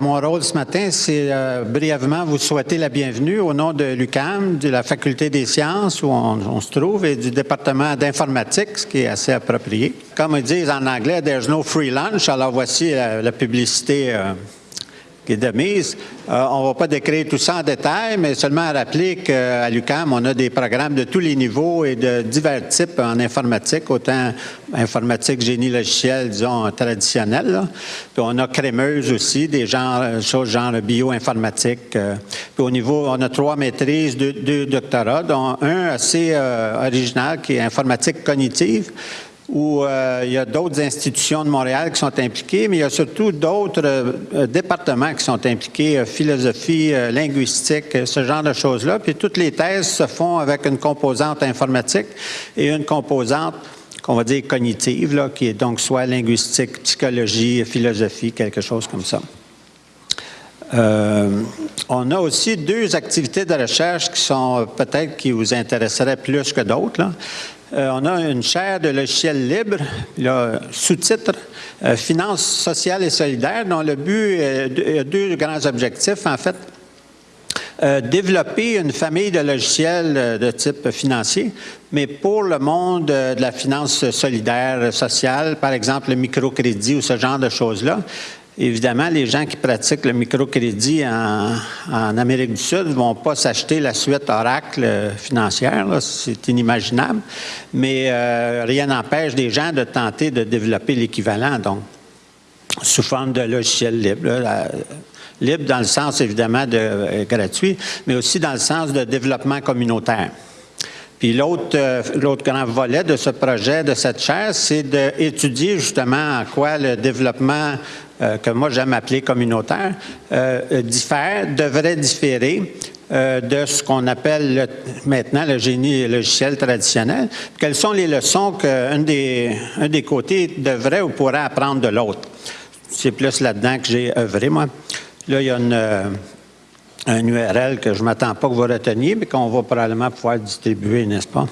Mon rôle ce matin, c'est euh, brièvement vous souhaiter la bienvenue au nom de l'UCAM, de la Faculté des sciences où on, se trouve, et du département d'informatique, ce qui est assez approprié. Comme ils disent en anglais, there's no free lunch. Alors voici la, publicité. Euh, de mise. Euh, on ne va pas décrire tout ça en détail, mais seulement rappeler qu'à l'UQAM, on a des programmes de tous les niveaux et de divers types en informatique, autant informatique, génie logiciel, disons, traditionnel. Puis on a crémeuse aussi, des genres, choses genre bioinformatique. Euh. Puis au niveau, on a trois maîtrises, deux, doctorats, dont un assez euh, original qui est informatique cognitive où euh, il y a d'autres institutions de Montréal qui sont impliquées, mais il y a surtout d'autres euh, départements qui sont impliqués, euh, philosophie, linguistique, ce genre de choses-là. Puis toutes les thèses se font avec une composante informatique et une composante qu'on va dire cognitive, là, qui est donc soit linguistique, psychologie, philosophie, quelque chose comme ça. on a aussi deux activités de recherche qui sont peut-être qui vous intéresseraient plus que d'autres. Euh, on a une chaire de logiciels libres, sous-titre euh, Finances sociales et solidaires, dont le but est deux grands objectifs, en fait. Euh, développer une famille de logiciels de type financier, mais pour le monde de la finance solidaire, sociale, par exemple le microcrédit ou ce genre de choses-là, Évidemment, les gens qui pratiquent le microcrédit en, Amérique du Sud ne vont pas s'acheter la suite Oracle financière, c'est inimaginable, mais euh, rien n'empêche des gens de tenter de développer l'équivalent, donc sous forme de logiciel libre. libre dans le sens évidemment de euh, gratuit, mais aussi dans le sens de développement communautaire. Puis l'autre, euh, l'autre grand volet de ce projet, de cette chaire, c'est d'étudier justement en quoi le développement euh, que moi j'aime appeler communautaire, euh, diffère, devrait différer euh, de ce qu'on appelle maintenant le génie logiciel traditionnel. Quelles sont les leçons qu'un des, un des côtés devrait ou pourrait apprendre de l'autre? C'est plus là-dedans que j'ai œuvré, moi. Là, il y a une, un URL que je ne m'attends pas que vous reteniez, mais qu'on va probablement pouvoir distribuer, n'est-ce pas?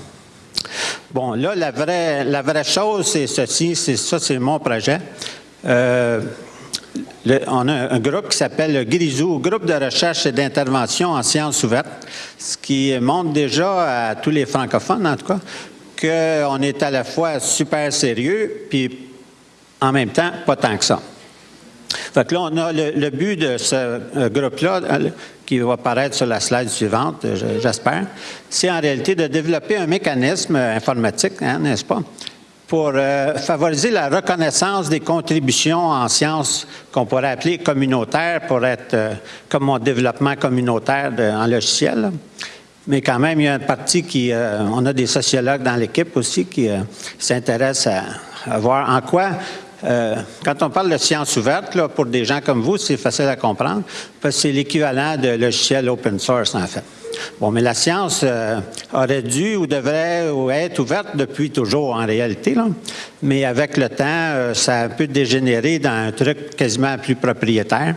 Bon, là, la vraie, la vraie chose, c'est ceci, c'est ça, c'est mon projet. On a un groupe qui s'appelle le GRISOU, Groupe de recherche et d'intervention en sciences ouvertes, ce qui montre déjà à tous les francophones, en tout cas, qu'on est à la fois super sérieux, puis en même temps, pas tant que ça. Fait que là, on a le, but de ce euh, groupe-là, euh, qui va apparaître sur la slide suivante, j'espère, c'est en réalité de développer un mécanisme informatique, hein, n'est-ce pas, pour euh, favoriser la reconnaissance des contributions en sciences qu'on pourrait appeler communautaires pour être euh, comme mon développement communautaire en logiciel. Mais quand même, il y a une partie qui, euh, on a des sociologues dans l'équipe aussi qui s'intéressent à, voir en quoi quand on parle de sciences ouvertes, pour des gens comme vous, c'est facile à comprendre, parce que c'est l'équivalent de logiciel open source, en fait. Bon, mais la science euh, aurait dû ou devrait être ouverte depuis toujours en réalité, là. mais avec le temps, euh, ça a un peu dégénéré dans un truc quasiment plus propriétaire.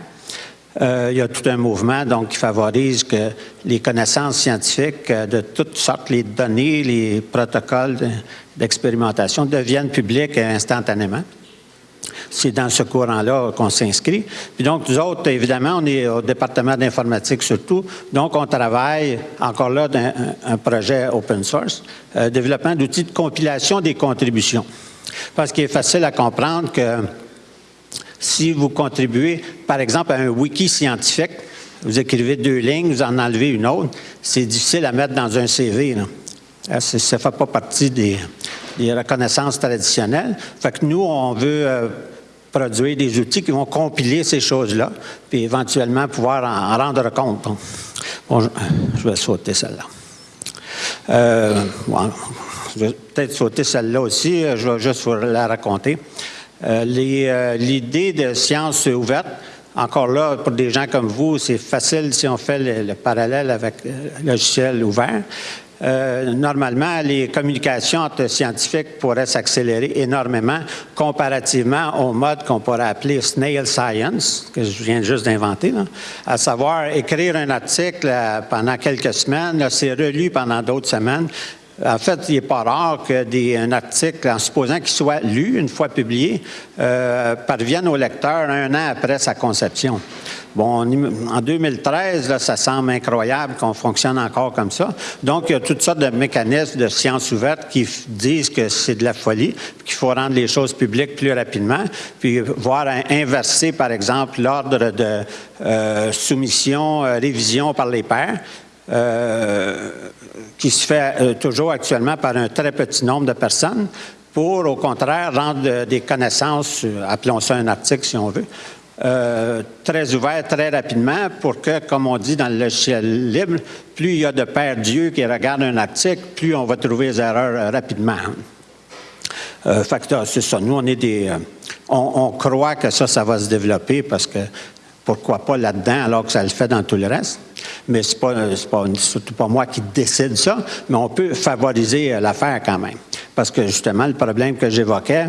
Euh, il y a tout un mouvement donc qui favorise que les connaissances scientifiques de toutes sortes, les données, les protocoles d'expérimentation deviennent publics instantanément c'est dans ce courant-là qu'on s'inscrit. Puis donc, nous autres, évidemment, on est au département d'informatique surtout, donc on travaille encore là dans un, projet open source, euh, développement d'outils de compilation des contributions. Parce qu'il est facile à comprendre que si vous contribuez, par exemple, à un wiki scientifique, vous écrivez deux lignes, vous en enlevez une autre, c'est difficile à mettre dans un CV. Ça ne fait pas partie des, reconnaissances traditionnelles. Fait que nous, on veut euh, produire des outils qui vont compiler ces choses-là, puis éventuellement pouvoir en, rendre compte. Bon, je, vais sauter celle-là. Euh, je vais peut-être sauter celle-là aussi, je vais juste vous la raconter. L'idée de science ouverte, encore là, pour des gens comme vous, c'est facile si on fait le parallèle avec le logiciel ouvert. Euh, normalement, les communications entre scientifiques pourraient s'accélérer énormément comparativement au mode qu'on pourrait appeler snail science, que je viens juste d'inventer, à savoir écrire un article euh, pendant quelques semaines, c'est relu pendant d'autres semaines, En fait, il n'est pas rare qu'un article, en supposant qu'il soit lu une fois publié, euh, parvienne au lecteur un an après sa conception. Bon, en 2013, là, ça semble incroyable qu'on fonctionne encore comme ça. Donc, il y a toutes sortes de mécanismes de sciences ouvertes qui disent que c'est de la folie, qu'il faut rendre les choses publiques plus rapidement, puis voir inverser, par exemple, l'ordre de euh, soumission, euh, révision par les pairs. Euh, qui se fait toujours actuellement par un très petit nombre de personnes, pour, au contraire, rendre des connaissances, appelons ça un article si on veut, euh, très ouvert très rapidement pour que, comme on dit dans le logiciel libre, plus il y a de pères Dieu qui regardent un article, plus on va trouver les erreurs euh, rapidement. Euh, c'est ça. Nous, on est des. Euh, on, croit que ça, ça va se développer parce que pourquoi pas là-dedans alors que ça le fait dans tout le reste. Mais ce n'est pas, pas, surtout pas moi qui décide ça, mais on peut favoriser l'affaire quand même. Parce que justement, le problème que j'évoquais,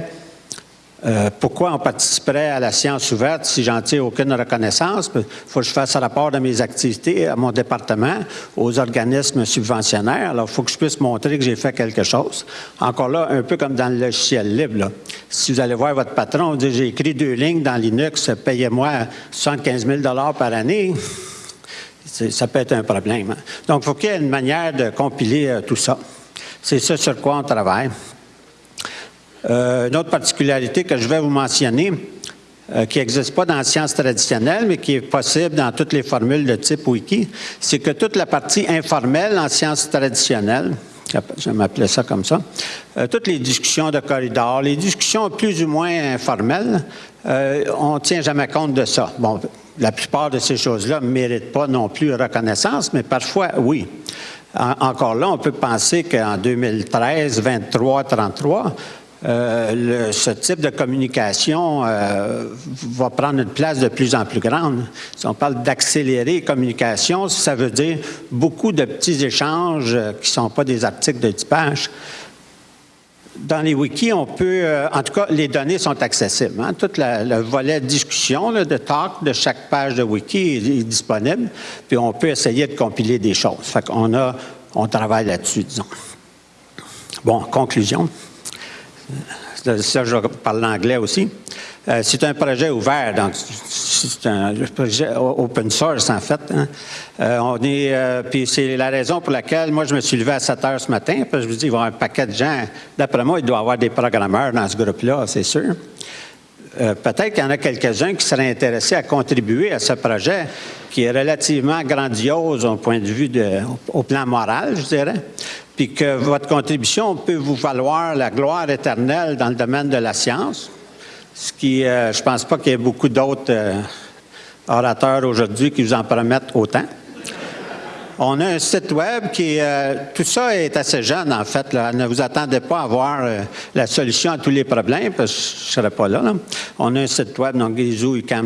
euh, pourquoi on participerait à la science ouverte si j'en tire aucune reconnaissance? Il faut que je fasse rapport de mes activités à mon département, aux organismes subventionnaires. Alors, il faut que je puisse montrer que j'ai fait quelque chose. Encore là, un peu comme dans le logiciel libre. Si vous allez voir votre patron, vous dites, j'ai écrit deux lignes dans Linux, payez-moi 75 000 par année. Ça peut être un problème. Hein. Donc, il faut qu'il y ait une manière de compiler euh, tout ça. C'est ça sur quoi on travaille. Euh, une autre particularité que je vais vous mentionner, euh, qui n'existe pas dans la science traditionnelle, mais qui est possible dans toutes les formules de type wiki, c'est que toute la partie informelle en sciences traditionnelles, je m'appelais ça comme ça, toutes les discussions de corridor, les discussions plus ou moins informelles, on ne tient jamais compte de ça. Bon, la plupart de ces choses-là ne méritent pas non plus reconnaissance, mais parfois, oui. encore là, on peut penser qu'en 2013, 23, 33, euh, ce type de communication euh, va prendre une place de plus en plus grande. Si on parle d'accélérer les communications, ça veut dire beaucoup de petits échanges euh, qui ne sont pas des articles de typage. Dans les wikis, on peut, en tout cas, les données sont accessibles. Hein. Tout le volet discussion, de talk de chaque page de wiki est, disponible, puis on peut essayer de compiler des choses. Fait qu'on a, on travaille là-dessus, disons. Bon, conclusion. Ça, je parle l'anglais aussi. Euh, c'est un projet ouvert, donc c'est un projet open source en fait. Hein. Euh, on est, euh, puis c'est la raison pour laquelle moi je me suis levé à 7 heures ce matin, parce que je me dis il y avoir un paquet de gens. D'après moi, il doit y avoir des programmeurs dans ce groupe-là, c'est sûr. Peut-être qu'il y en a quelques-uns qui seraient intéressés à contribuer à ce projet qui est relativement grandiose au point de vue de, au plan moral, je dirais puis que votre contribution peut vous valoir la gloire éternelle dans le domaine de la science, ce qui, euh, je ne pense pas qu'il y ait beaucoup d'autres euh, orateurs aujourd'hui qui vous en promettent autant. On a un site web qui euh, tout ça est assez jeune en fait. Ne vous attendez pas à voir euh, la solution à tous les problèmes parce que je ne serais pas là, On a un site web, donc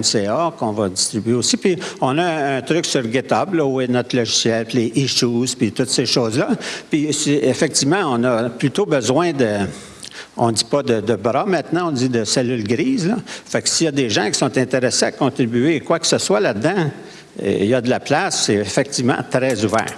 CA, qu'on va distribuer aussi. Puis on a un, truc sur GitHub où est notre logiciel, les issues, puis toutes ces choses-là. Puis effectivement, on a plutôt besoin de on ne dit pas de, de, bras maintenant, on dit de cellules grises. Là. Fait que s'il y a des gens qui sont intéressés à contribuer quoi que ce soit là-dedans, il y a de la place, c'est effectivement très ouvert.